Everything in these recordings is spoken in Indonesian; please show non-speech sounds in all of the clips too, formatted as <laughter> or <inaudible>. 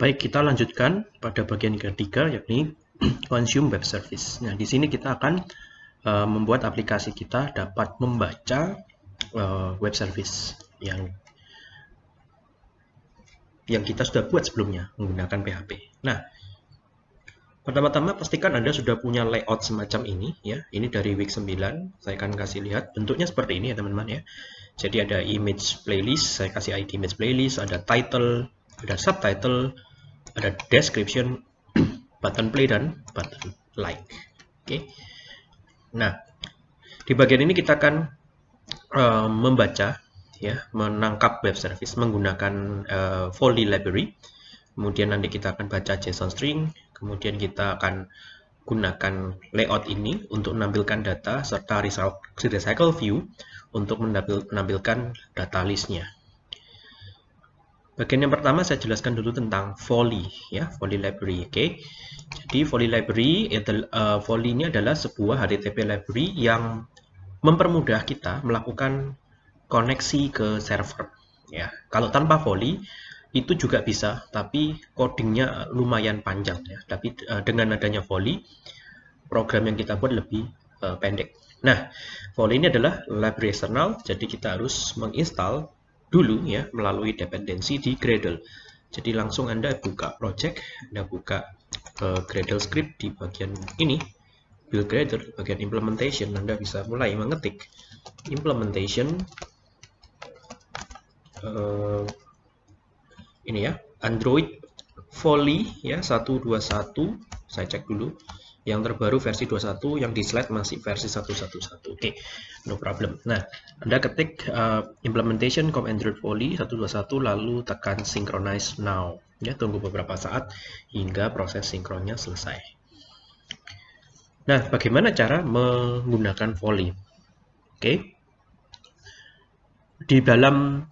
Baik, kita lanjutkan pada bagian ketiga yakni <clears throat> consume web service. Nah, di sini kita akan uh, membuat aplikasi kita dapat membaca uh, web service yang yang kita sudah buat sebelumnya menggunakan PHP. Nah, pertama-tama pastikan Anda sudah punya layout semacam ini ya. Ini dari week 9. Saya akan kasih lihat bentuknya seperti ini ya, teman-teman ya. Jadi ada image playlist, saya kasih ID image playlist, ada title, ada subtitle, ada description, button play dan button like. Oke. Okay. Nah, di bagian ini kita akan uh, membaca ya, menangkap web service menggunakan uh, Foley library. Kemudian nanti kita akan baca JSON string, kemudian kita akan gunakan layout ini untuk menampilkan data serta recycle view untuk menampilkan data listnya. Bagian yang pertama saya jelaskan dulu tentang Foley ya, Foley library. Oke. Okay. Jadi Foley library uh, Foley ini adalah sebuah HTTP library yang mempermudah kita melakukan koneksi ke server ya. Kalau tanpa Foley itu juga bisa, tapi codingnya lumayan panjang ya. Tapi uh, dengan adanya Foley, program yang kita buat lebih uh, pendek. Nah, Foley ini adalah library eksternal, jadi kita harus menginstal dulu ya melalui dependensi di Gradle. Jadi langsung Anda buka project, Anda buka uh, Gradle script di bagian ini, build Gradle, bagian implementation, Anda bisa mulai mengetik implementation uh, ini ya, Android Foley ya 121, saya cek dulu yang terbaru versi 21, yang di slide masih versi 111. Oke, okay, no problem. Nah, Anda ketik uh, implementation com Android Foley 121 lalu tekan synchronize now. Ya, tunggu beberapa saat hingga proses sinkronnya selesai. Nah, bagaimana cara menggunakan Foley? Oke. Okay. Di dalam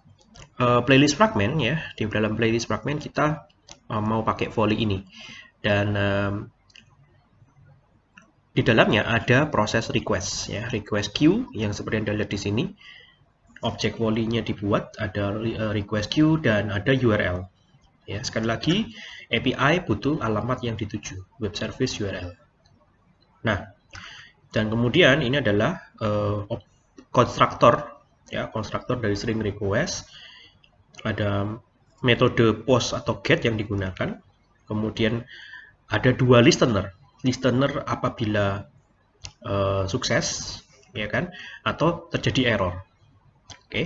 uh, playlist fragment ya, di dalam playlist fragment kita uh, mau pakai Foley ini. Dan um, di dalamnya ada proses request ya, request queue yang seperti Anda lihat di sini. Objek volley-nya dibuat, ada eh, request queue dan ada URL. Ya, sekali lagi API butuh alamat yang dituju, web service URL. Nah, dan kemudian ini adalah uh, ya, konstruktor dari string request. Ada metode post atau get yang digunakan. Kemudian ada dua listener listener apabila uh, sukses ya kan? Atau terjadi error. Oke. Okay.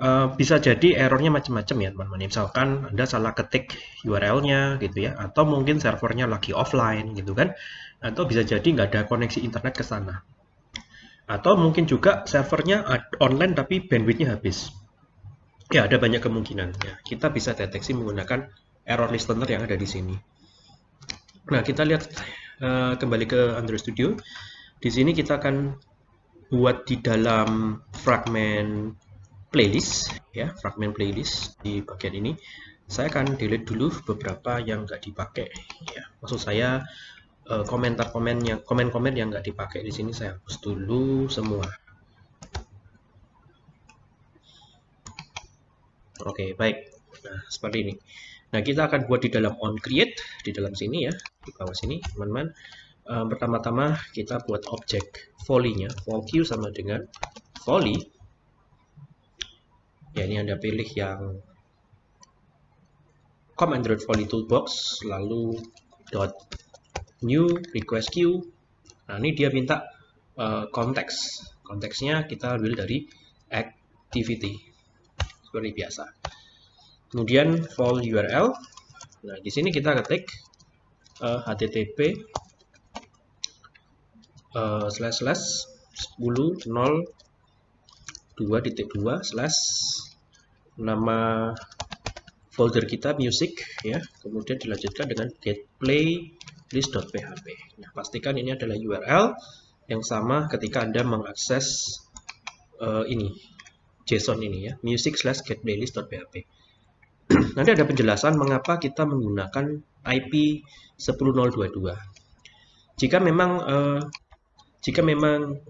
uh, eh, bisa jadi errornya macam-macam ya teman-teman. Misalkan anda salah ketik URL-nya gitu ya atau mungkin servernya lagi offline gitu kan? Atau bisa jadi nggak ada koneksi internet ke sana. Atau mungkin juga servernya online tapi bandwidthnya habis. Ya ada banyak kemungkinan ya kita bisa deteksi menggunakan error listener yang ada di sini Nah, kita lihat uh, kembali ke Android Studio. Di sini kita akan buat di dalam fragment playlist, ya, fragment playlist di bagian ini. Saya akan delete dulu beberapa yang nggak dipakai. Ya, maksud saya uh, komentar komen yang komen-komen yang nggak dipakai di sini saya hapus dulu semua. Oke, baik. Nah, seperti ini. Nah, kita akan buat di dalam on create di dalam sini ya, di bawah sini, teman-teman. Um, pertama-tama kita buat objek volley-nya. Vol queue sama dengan volley. Ya, ini Anda pilih yang com Android Volley Toolbox, lalu dot new request queue. Nah, ini dia minta uh, konteks. Konteksnya kita ambil dari activity. Seperti biasa kemudian vol URL. Nah, di sini kita ketik uh, http uh, slash slash 10 0 2.2 slash nama folder kita music ya. Kemudian dilanjutkan dengan get playlist.php nah pastikan ini adalah URL yang sama ketika anda mengakses uh, ini JSON ini ya. Music slash get playlist.php nanti ada penjelasan mengapa kita menggunakan IP 10022. Jika memang uh, jika memang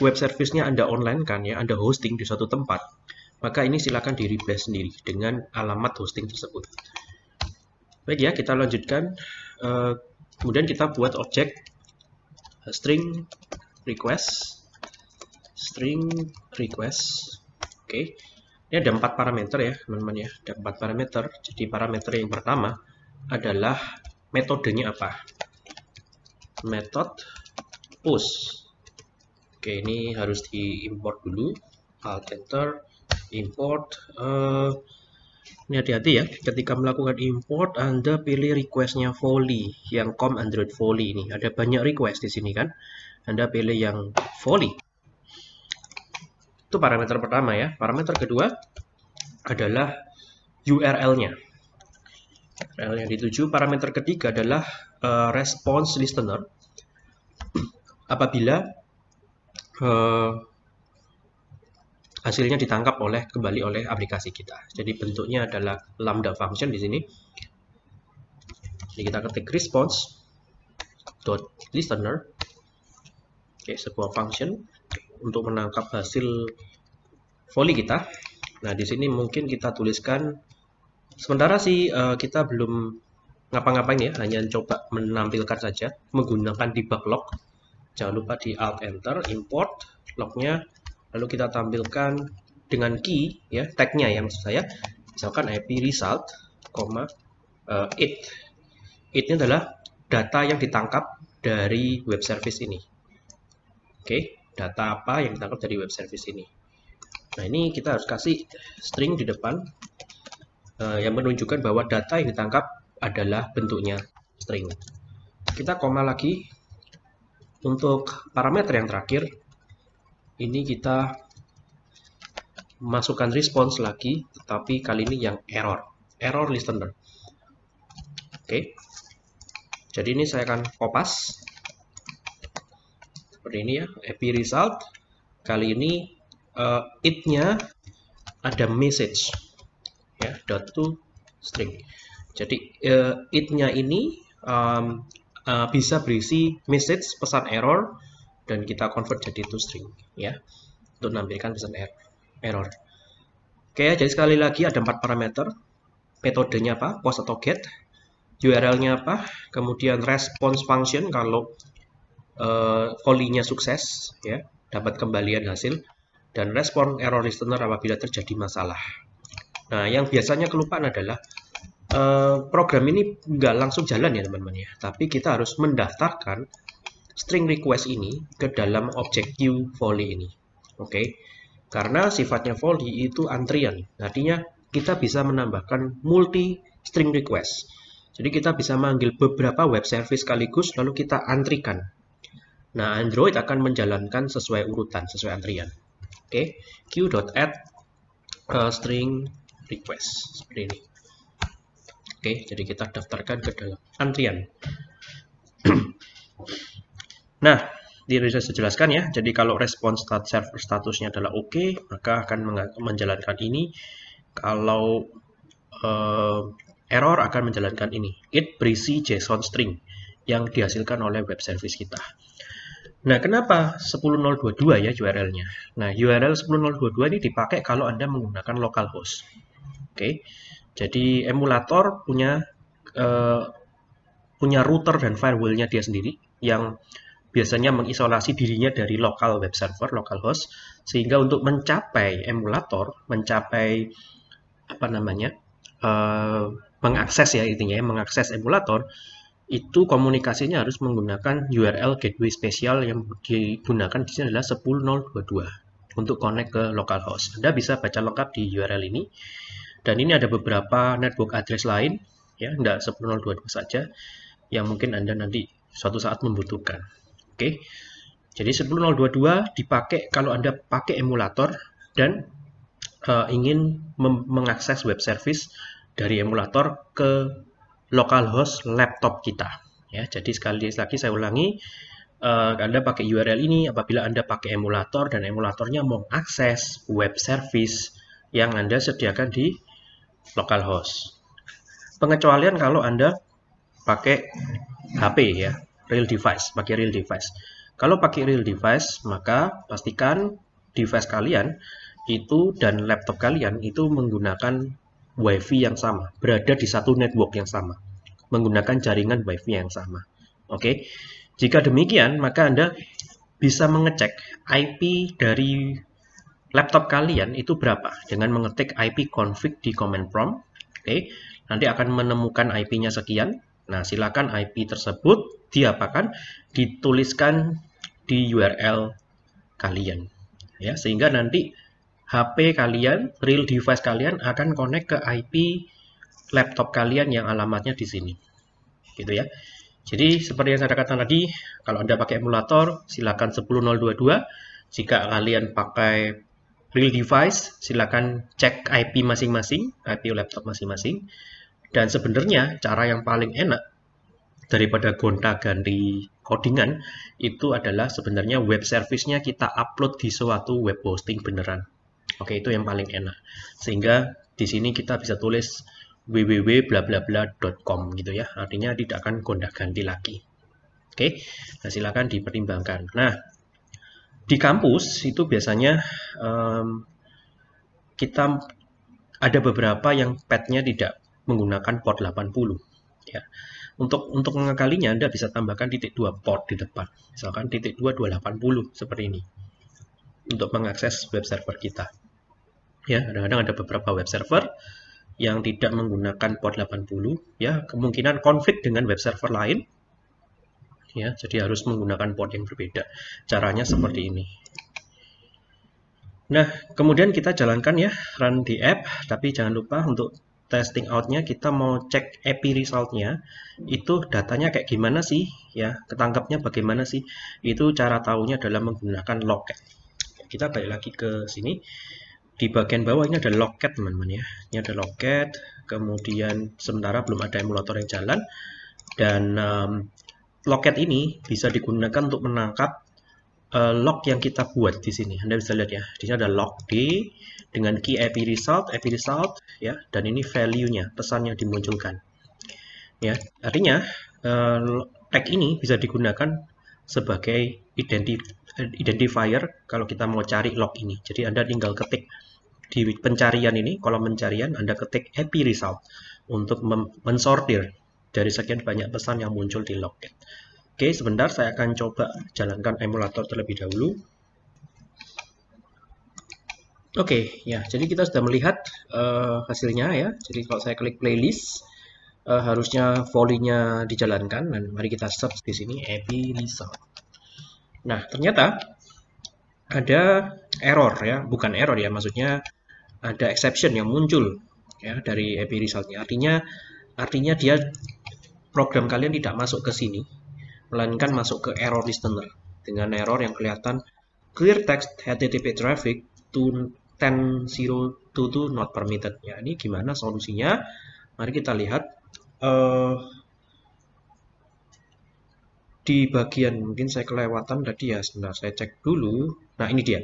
web service-nya Anda online kan ya, Anda hosting di suatu tempat, maka ini silakan di replace sendiri dengan alamat hosting tersebut. Baik ya, kita lanjutkan. Uh, kemudian kita buat objek string request string request oke okay. Ini ada empat parameter ya teman-teman ya. Ada empat parameter. Jadi parameter yang pertama adalah metodenya apa? Method push. Oke ini harus diimport dulu. Alt enter import uh, ini hati-hati ya. Ketika melakukan import anda pilih requestnya volley yang com android volley ini. Ada banyak request di sini kan. Anda pilih yang volley itu parameter pertama ya parameter kedua adalah URL-nya URL yang dituju parameter ketiga adalah uh, response listener apabila uh, hasilnya ditangkap oleh kembali oleh aplikasi kita. Jadi bentuknya adalah lambda function di sini. Jadi kita ketik response dot listener. Sebuah function untuk menangkap hasil volley kita. Nah, di sini mungkin kita tuliskan sementara sih uh, kita belum ngapa-ngapain ya, hanya coba menampilkan saja menggunakan debug log. Jangan lupa di alt enter import lognya. Lalu kita tampilkan dengan key ya tagnya yang maksud saya. Misalkan ip result, uh, it it ini adalah data yang ditangkap dari web service ini. Oke. okay, data apa yang ditangkap dari web service ini. Nah ini kita harus kasih string di depan uh, yang menunjukkan bahwa data yang ditangkap adalah bentuknya string. Kita koma lagi. Untuk parameter yang terakhir ini kita masukkan response lagi tetapi kali ini yang error. Error listener. Oke. Jadi ini saya akan kopas seperti ini ya happy result kali ini uh, it-nya ada message ya dot to string jadi uh, it-nya ini um, uh, bisa berisi message pesan error dan kita convert jadi to string ya untuk menampilkan pesan er-, error. Oke, jadi sekali lagi ada empat parameter. Metodenya apa? Post atau get. URL-nya apa? Kemudian response function kalau uh, volley-nya sukses ya, dapat kembalian hasil dan respon error listener apabila terjadi masalah. Nah, yang biasanya kelupaan adalah uh, program ini nggak langsung jalan ya teman-teman ya, tapi kita harus mendaftarkan string request ini ke dalam objek queue volley ini. Oke. Okay? Karena sifatnya volley itu antrian. Artinya kita bisa menambahkan multi string request. Jadi kita bisa manggil beberapa web service sekaligus lalu kita antrikan. Nah, Android akan menjalankan sesuai urutan, sesuai antrian. Oke, okay. queue.add uh, string request seperti ini. Oke, okay, jadi kita daftarkan ke dalam antrian. <clears throat> Nah, di bisa saya jelaskan ya. Jadi kalau respon stat server statusnya adalah oke, okay, maka akan menjalankan ini. Kalau uh, error akan menjalankan ini. It berisi JSON string yang dihasilkan oleh web service kita. Nah, kenapa 10.022 ya URL-nya? Nah, URL 10.022 ini dipakai kalau Anda menggunakan localhost. Oke. Jadi emulator punya uh, punya router dan firewall-nya dia sendiri yang biasanya mengisolasi dirinya dari lokal web server, local host, sehingga untuk mencapai emulator, mencapai apa namanya, uh, mengakses ya intinya, ya, mengakses emulator, itu komunikasinya harus menggunakan URL gateway spesial yang digunakan di sini adalah 10.022 untuk connect ke localhost. Anda bisa baca lengkap di URL ini. Dan ini ada beberapa network address lain, ya, tidak 10.022 saja, yang mungkin Anda nanti suatu saat membutuhkan. Oke. Jadi 10022 dipakai kalau Anda pakai emulator dan uh, ingin mengakses web service dari emulator ke localhost laptop kita. Ya, jadi sekali lagi saya ulangi, uh, Anda pakai URL ini apabila Anda pakai emulator dan emulatornya mau akses web service yang Anda sediakan di localhost. Pengecualian kalau Anda pakai HP ya, real device, pakai real device. Kalau pakai real device, maka pastikan device kalian itu dan laptop kalian itu menggunakan WiFi yang sama, berada di satu network yang sama. menggunakan jaringan WiFi yang sama. Oke, jika demikian maka Anda bisa mengecek IP dari laptop kalian itu berapa dengan mengetik IP config di command prompt. Oke, nanti akan menemukan IP-nya sekian. Nah, silakan IP tersebut diapakan? Dituliskan di URL kalian. Ya, sehingga nanti HP kalian, real device kalian akan connect ke IP laptop kalian yang alamatnya di sini. Gitu ya. Jadi seperti yang saya katakan tadi, kalau Anda pakai emulator, silakan 10022. Jika kalian pakai real device, silakan cek IP masing-masing, IP laptop masing-masing. Dan sebenarnya cara yang paling enak daripada gonta-ganti codingan itu adalah sebenarnya web service-nya kita upload di suatu web hosting beneran. Oke, itu yang paling enak. Sehingga di sini kita bisa tulis www.blablabla.com gitu ya. Artinya tidak akan gonta-ganti lagi. Oke, nah silakan dipertimbangkan. Nah, di kampus itu biasanya um, kita ada beberapa yang padnya tidak menggunakan port 80 ya. Untuk untuk mengakalinya Anda bisa tambahkan titik dua port di depan. Misalkan titik dua 280 seperti ini. Untuk mengakses web server kita. Ya, kadang-kadang ada beberapa web server yang tidak menggunakan port 80 ya, kemungkinan konflik dengan web server lain. Ya, jadi harus menggunakan port yang berbeda. Caranya seperti ini. Nah, kemudian kita jalankan ya, run di app, tapi jangan lupa untuk testing outnya kita mau cek API resultnya itu datanya kayak gimana sih ya ketangkapnya bagaimana sih itu cara tahunya adalah menggunakan locket kita balik lagi ke sini di bagian bawah ini ada locket teman-teman ya ini ada locket kemudian sementara belum ada emulator yang jalan dan um, locket ini bisa digunakan untuk menangkap uh, log yang kita buat di sini Anda bisa lihat ya di sini ada log D dengan key IP result, IP result ya, dan ini value-nya, pesan yang dimunculkan. Ya, artinya uh, tag ini bisa digunakan sebagai identif identifier kalau kita mau cari log ini. Jadi Anda tinggal ketik di pencarian ini, kolom pencarian Anda ketik IP result untuk mensortir dari sekian banyak pesan yang muncul di log. Oke, sebentar saya akan coba jalankan emulator terlebih dahulu. Oke, ya. Jadi kita sudah melihat uh, hasilnya ya. Jadi kalau saya klik playlist, uh, harusnya volley-nya dijalankan. Dan mari kita search di sini Epi result. Nah, ternyata ada error ya, bukan error ya, maksudnya ada exception yang muncul ya dari Epi resultnya. Artinya, artinya dia program kalian tidak masuk ke sini, melainkan masuk ke error listener dengan error yang kelihatan clear text HTTP traffic to 10.02 itu not permitted. Ya, ini gimana solusinya? Mari kita lihat. Uh, di bagian mungkin saya kelewatan tadi ya sebentar saya cek dulu nah ini dia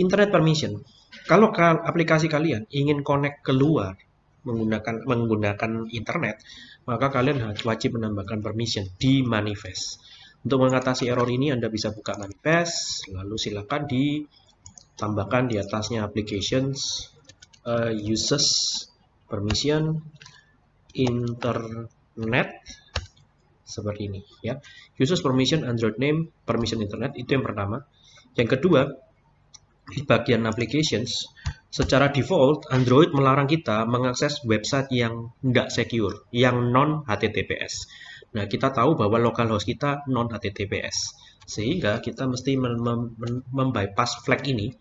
internet permission kalau aplikasi kalian ingin connect keluar menggunakan menggunakan internet maka kalian harus wajib menambahkan permission di manifest. Untuk mengatasi error ini Anda bisa buka manifest lalu silakan di tambahkan di atasnya applications uh, uses permission internet seperti ini ya. Uses permission android name permission internet itu yang pertama. Yang kedua di bagian applications secara default Android melarang kita mengakses website yang tidak secure yang non HTTPS nah kita tahu bahwa localhost kita non HTTPS sehingga kita mesti membypass flag ini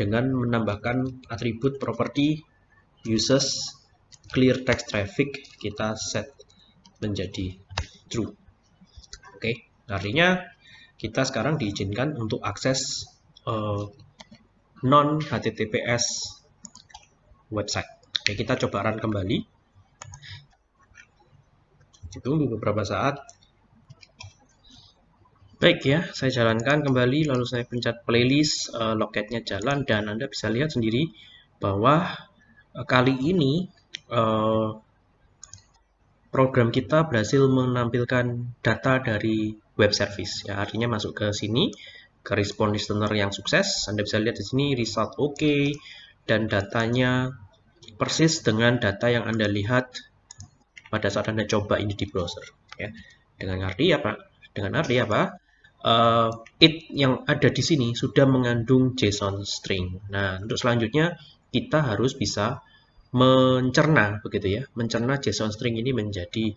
dengan menambahkan atribut property uses clear text traffic kita set menjadi true. Oke, okay. artinya kita sekarang diizinkan untuk akses uh, non HTTPS website. Oke, kita coba run kembali. Tunggu beberapa saat Baik ya, saya jalankan kembali lalu saya pencet playlist, uh, loketnya jalan dan Anda bisa lihat sendiri bahwa uh, kali ini uh, program kita berhasil menampilkan data dari web service. Ya, artinya masuk ke sini respon listener yang sukses. Anda bisa lihat di sini result oke okay, dan datanya persis dengan data yang Anda lihat pada saat Anda coba ini di browser. Ya. Dengan arti apa? Dengan arti apa? Uh, it yang ada di sini sudah mengandung JSON string. Nah, untuk selanjutnya kita harus bisa mencerna begitu ya, mencerna JSON string ini menjadi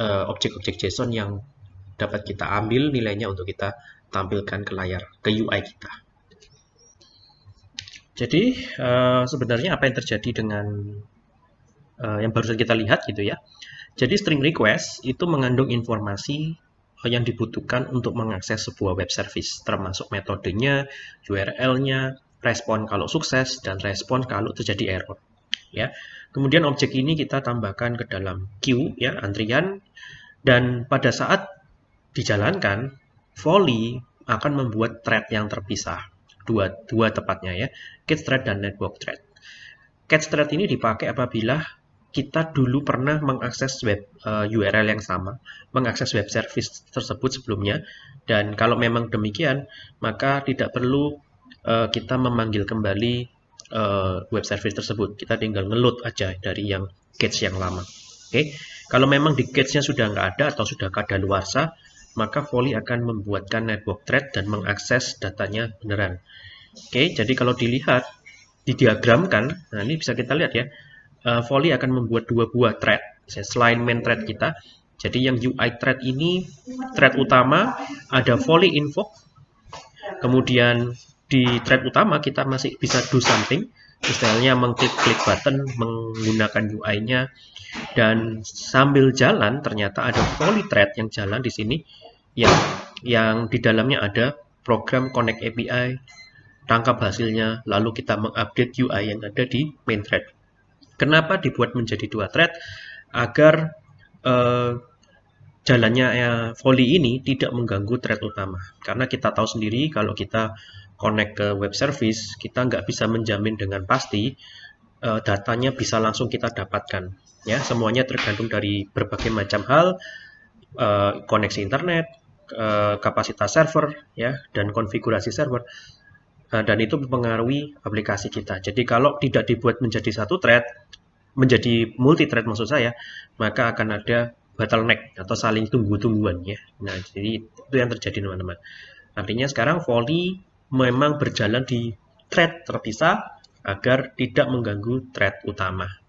uh, objek-objek JSON yang dapat kita ambil nilainya untuk kita tampilkan ke layar, ke UI kita. Jadi uh, sebenarnya apa yang terjadi dengan uh, yang baru saja kita lihat gitu ya. Jadi string request itu mengandung informasi yang dibutuhkan untuk mengakses sebuah web service, termasuk metodenya, URL-nya, respon kalau sukses, dan respon kalau terjadi error. Ya. Kemudian objek ini kita tambahkan ke dalam queue, ya, antrian, dan pada saat dijalankan, volley akan membuat thread yang terpisah. Dua, dua tepatnya ya, catch thread dan network thread. Catch thread ini dipakai apabila kita dulu pernah mengakses web uh, eh, URL yang sama, mengakses web service tersebut sebelumnya, dan kalau memang demikian, maka tidak perlu uh, kita memanggil kembali uh, web service tersebut. Kita tinggal ngeload aja dari yang cache yang lama. Oke, okay? kalau memang di cache-nya sudah nggak ada atau sudah kadaluarsa, maka Volley akan membuatkan network thread dan mengakses datanya beneran. Oke, jadi kalau dilihat, didiagramkan, nah ini bisa kita lihat ya, uh, Volley akan membuat dua buah thread selain main thread kita. Jadi yang UI thread ini thread utama ada Volley info. Kemudian di thread utama kita masih bisa do something, misalnya mengklik-klik button menggunakan UI-nya dan sambil jalan ternyata ada Volley thread yang jalan di sini yang yang di dalamnya ada program connect API, tangkap hasilnya, lalu kita mengupdate UI yang ada di main thread. Kenapa dibuat menjadi dua thread? Agar uh, jalannya ya, volley ini tidak mengganggu thread utama. Karena kita tahu sendiri kalau kita connect ke web service, kita nggak bisa menjamin dengan pasti uh, datanya bisa langsung kita dapatkan. Ya, semuanya tergantung dari berbagai macam hal, uh, koneksi internet, uh, kapasitas server, ya, dan konfigurasi server. Nah, dan itu mempengaruhi aplikasi kita. Jadi kalau tidak dibuat menjadi satu thread, menjadi multi thread maksud saya, maka akan ada bottleneck atau saling tunggu-tungguan ya. Nah, jadi itu yang terjadi teman-teman. Artinya sekarang volley memang berjalan di thread terpisah agar tidak mengganggu thread utama.